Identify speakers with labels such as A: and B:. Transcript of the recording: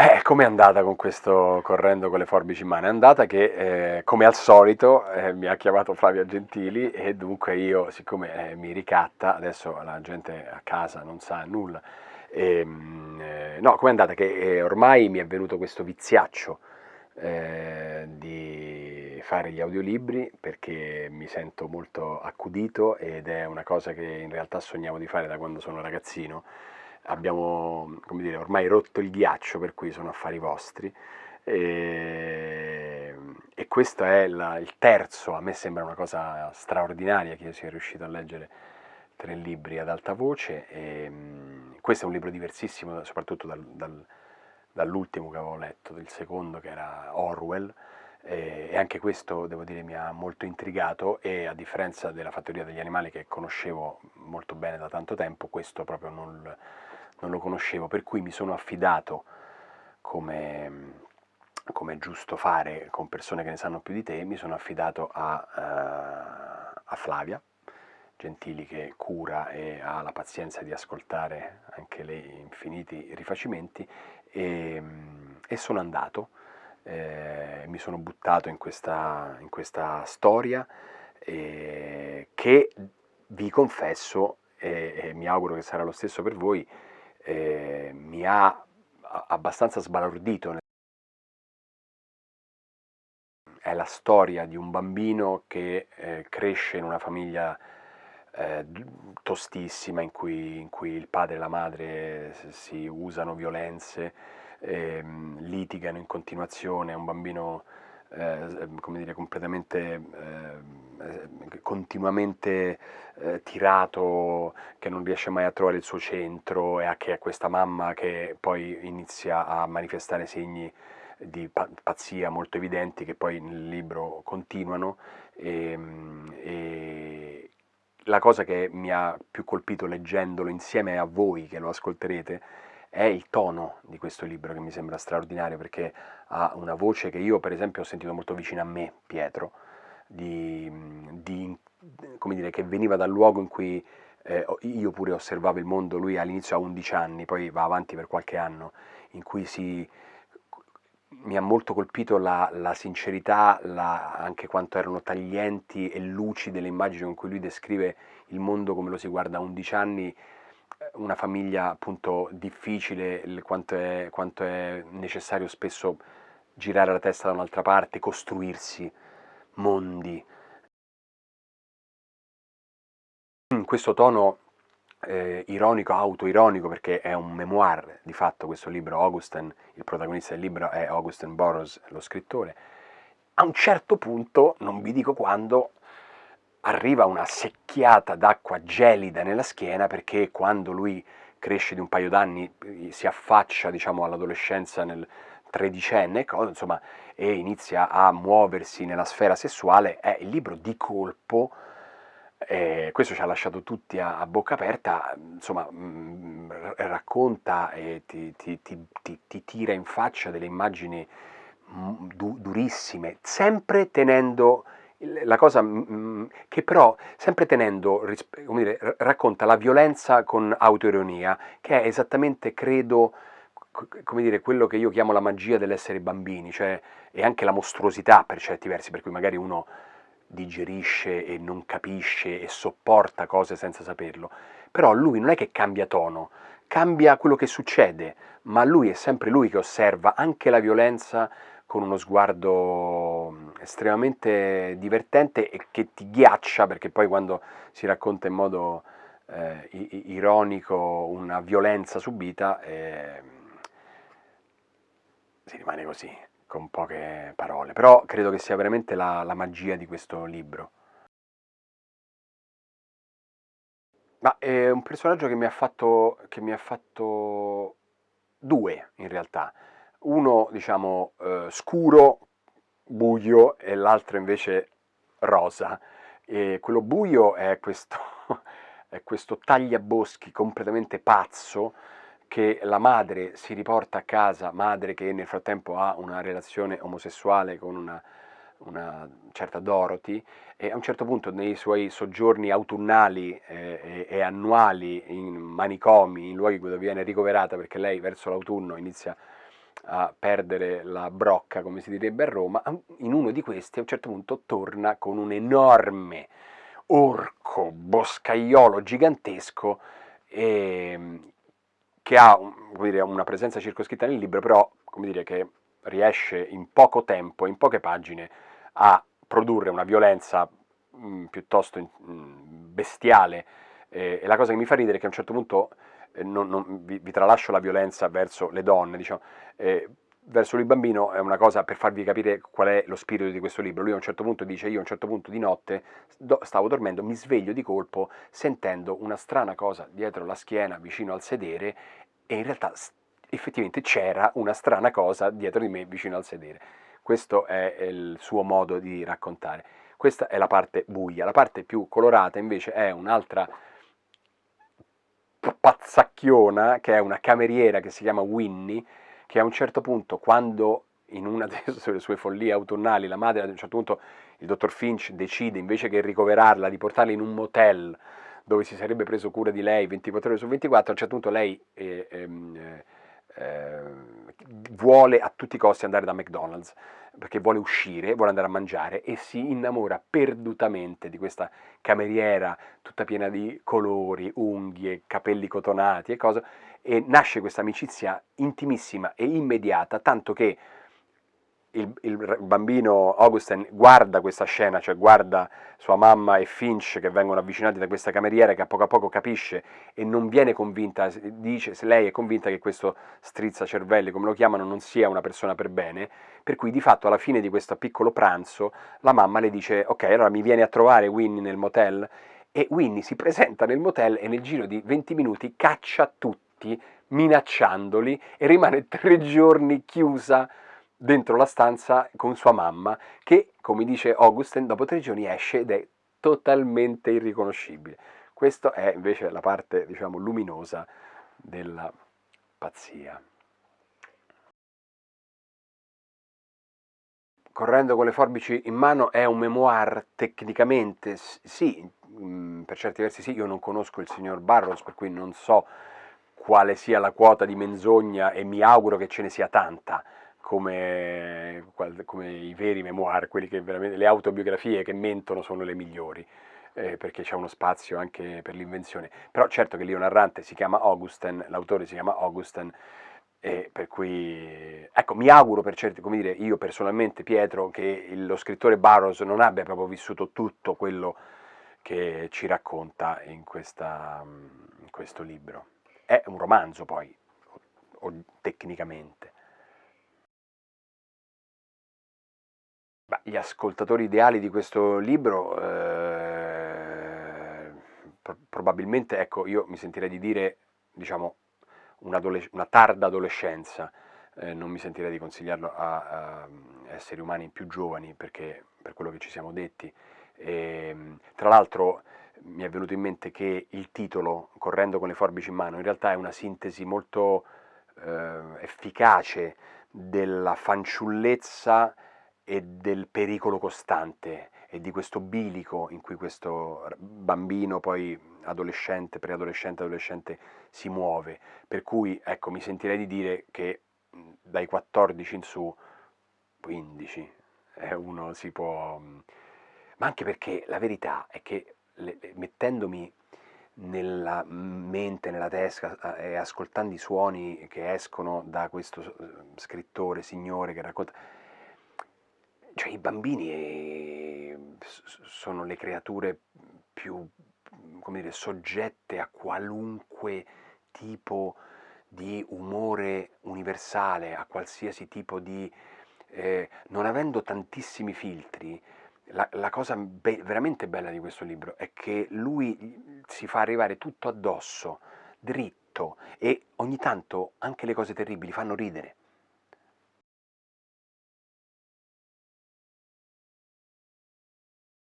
A: Eh, com'è andata con questo correndo con le forbici in mano? È andata che, eh, come al solito, eh, mi ha chiamato Flavia Gentili e dunque io, siccome eh, mi ricatta, adesso la gente a casa non sa nulla, e, ehm, eh, no, com'è andata? Che eh, ormai mi è venuto questo viziaccio di fare gli audiolibri perché mi sento molto accudito ed è una cosa che in realtà sognavo di fare da quando sono ragazzino abbiamo dire, ormai rotto il ghiaccio, per cui sono affari vostri. E, e questo è la, il terzo, a me sembra una cosa straordinaria che io sia riuscito a leggere tre libri ad alta voce. E, questo è un libro diversissimo, soprattutto dal, dal, dall'ultimo che avevo letto, del secondo che era Orwell. E, anche questo, devo dire, mi ha molto intrigato e a differenza della fattoria degli animali che conoscevo molto bene da tanto tempo, questo proprio non, non lo conoscevo, per cui mi sono affidato, come, come è giusto fare con persone che ne sanno più di te, mi sono affidato a, uh, a Flavia Gentili che cura e ha la pazienza di ascoltare anche lei infiniti rifacimenti e, e sono andato, eh, mi sono buttato in questa, in questa storia eh, che vi confesso e, e mi auguro che sarà lo stesso per voi, eh, mi ha abbastanza sbalordito. È la storia di un bambino che eh, cresce in una famiglia eh, tostissima in cui, in cui, il padre e la madre si usano violenze, ehm, litigano in continuazione, è un bambino eh, come dire, completamente, eh, continuamente eh, tirato, che non riesce mai a trovare il suo centro e a che è questa mamma che poi inizia a manifestare segni di pazzia molto evidenti che poi nel libro continuano. E, ehm, e la cosa che mi ha più colpito leggendolo insieme a voi che lo ascolterete è il tono di questo libro che mi sembra straordinario perché ha una voce che io per esempio ho sentito molto vicina a me, Pietro, di, di, dire, che veniva dal luogo in cui eh, io pure osservavo il mondo, lui all'inizio ha 11 anni, poi va avanti per qualche anno, in cui si, mi ha molto colpito la, la sincerità, la, anche quanto erano taglienti e lucide le immagini con cui lui descrive il mondo come lo si guarda a 11 anni, una famiglia appunto difficile, quanto è, quanto è necessario spesso girare la testa da un'altra parte, costruirsi mondi. In questo tono eh, ironico, autoironico, perché è un memoir di fatto questo libro, Augustin, il protagonista del libro è Augustin Burroughs, lo scrittore, a un certo punto, non vi dico quando, arriva una secchiata d'acqua gelida nella schiena perché quando lui cresce di un paio d'anni si affaccia diciamo, all'adolescenza nel tredicenne insomma, e inizia a muoversi nella sfera sessuale, è il libro di colpo, eh, questo ci ha lasciato tutti a, a bocca aperta, insomma mh, mm, racconta e ti, ti, ti, ti, tira in faccia delle immagini mm, du, durissime, sempre tenendo la cosa mm, mm, che però, sempre tenendo, come dire, racconta la violenza con autoironia, che è esattamente, credo, come dire, quello che io chiamo la magia dell'essere bambini, cioè, e anche la mostruosità per certi versi, per cui magari uno digerisce e non capisce e sopporta cose senza saperlo, però lui non è che cambia tono, cambia quello che succede, ma lui è sempre lui che osserva anche la violenza con uno sguardo estremamente divertente e che ti ghiaccia perché poi quando si racconta in modo eh, ironico una violenza subita eh, si rimane così, con poche parole. Però credo che sia veramente la, la magia di questo libro. Ma è un personaggio che mi ha fatto, che mi ha fatto due in realtà uno diciamo eh, scuro, buio e l'altro invece rosa. E quello buio è questo, è questo tagliaboschi completamente pazzo che la madre si riporta a casa, madre che nel frattempo ha una relazione omosessuale con una, una certa Dorothy e a un certo punto nei suoi soggiorni autunnali eh, e, e, annuali in manicomi, in luoghi dove viene ricoverata perché lei verso l'autunno inizia a perdere la brocca, come si direbbe a Roma, in uno di questi a un certo punto torna con un enorme orco boscaiolo gigantesco eh, che ha dire, una presenza circoscritta nel libro, però come dire, che riesce in poco tempo, in poche pagine, a produrre una violenza mh, piuttosto mh, bestiale. Eh, e la cosa che mi fa ridere è che a un certo punto eh, non, non, vi, vi, tralascio la violenza verso le donne, diciamo, eh, verso il bambino è una cosa per farvi capire qual è lo spirito di questo libro. Lui a un certo punto dice, io a un certo punto di notte stavo dormendo, mi sveglio di colpo sentendo una strana cosa dietro la schiena, vicino al sedere, e in realtà effettivamente c'era una strana cosa dietro di me, vicino al sedere. Questo è il suo modo di raccontare. Questa è la parte buia. La parte più colorata invece è un'altra pazzacchiona, che è una cameriera che si chiama Winnie, che a un certo punto, quando in una delle sue follie autunnali, la madre ad un certo punto, il dottor Finch decide invece che ricoverarla, di portarla in un motel dove si sarebbe preso cura di lei 24 ore su 24, a un certo punto lei eh, eh, eh, vuole a tutti i costi andare da McDonald's perché vuole uscire, vuole andare a mangiare e si innamora perdutamente di questa cameriera tutta piena di colori, unghie, capelli cotonati e cose e nasce questa amicizia intimissima e immediata, tanto che il, il, bambino Augustin guarda questa scena, cioè guarda sua mamma e Finch che vengono avvicinati da questa cameriera che a poco a poco capisce e non viene convinta, dice se lei è convinta che questo strizza cervelli, come lo chiamano, non sia una persona per bene, per cui di fatto alla fine di questo piccolo pranzo la mamma le dice ok allora mi vieni a trovare Winnie nel motel? E Winnie si presenta nel motel e nel giro di 20 minuti caccia tutti minacciandoli e rimane tre giorni chiusa dentro la stanza con sua mamma che, come dice Augustin, dopo tre giorni esce ed è totalmente irriconoscibile. Questa è invece la parte, diciamo, luminosa della pazzia. Correndo con le forbici in mano è un memoir tecnicamente, sì, mm, per certi versi sì, io non conosco il signor Barros, per cui non so quale sia la quota di menzogna e mi auguro che ce ne sia tanta, come, come i veri memoir, le autobiografie che mentono sono le migliori. Eh, perché c'è uno spazio anche per l'invenzione. Però certo che lì narrante si chiama Augustin, l'autore si chiama Augustin, e per cui, ecco, mi auguro per certi, come dire, io personalmente, Pietro, che lo scrittore Barrows non abbia proprio vissuto tutto quello che ci racconta in, questa, in questo libro. È un romanzo poi, o, o, tecnicamente. Beh, gli ascoltatori ideali di questo libro, eh, pro probabilmente, ecco, io mi sentirei di dire, diciamo, una, una tarda adolescenza, eh, non mi sentirei di consigliarlo a, a, esseri umani più giovani, perché per quello che ci siamo detti. E, ehm, tra l'altro mi è venuto in mente che il titolo, Correndo con le forbici in mano, in realtà è una sintesi molto eh, efficace della fanciullezza e del pericolo costante e di questo bilico in cui questo bambino, poi adolescente, preadolescente, adolescente si muove. Per cui, ecco, mi sentirei di dire che dai 14 in su, 15, eh, uno si può... Ma anche perché la verità è che le, mettendomi nella mente, nella testa e ascoltando i suoni che escono da questo scrittore, signore che racconta cioè i bambini eh, sono le creature più, come dire, soggette a qualunque tipo di umore universale, a qualsiasi tipo di... Eh, non avendo tantissimi filtri, la, la cosa be veramente bella di questo libro è che lui si fa arrivare tutto addosso, dritto, e ogni tanto anche le cose terribili fanno ridere.